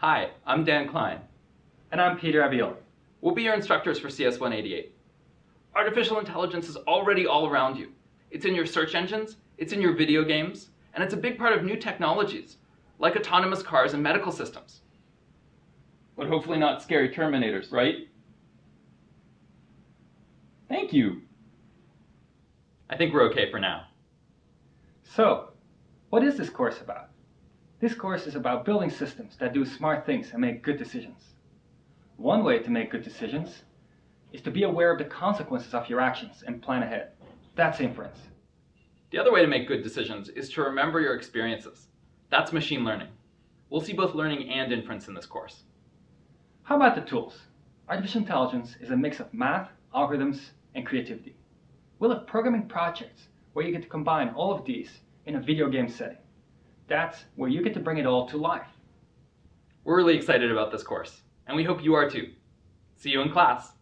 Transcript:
Hi, I'm Dan Klein. And I'm Pieter Abbeel. We'll be your instructors for CS188. Artificial intelligence is already all around you. It's in your search engines, it's in your video games, and it's a big part of new technologies, like autonomous cars and medical systems. But hopefully not scary Terminators, right? Thank you. I think we're okay for now. So, what is this course about? This course is about building systems that do smart things and make good decisions. One way to make good decisions is to be aware of the consequences of your actions and plan ahead. That's inference. The other way to make good decisions is to remember your experiences. That's machine learning. We'll see both learning and inference in this course. How about the tools? Artificial intelligence is a mix of math, algorithms, and creativity. We'll have programming projects where you get to combine all of these in a video game setting. That's where you get to bring it all to life. We're really excited about this course, and we hope you are too. See you in class.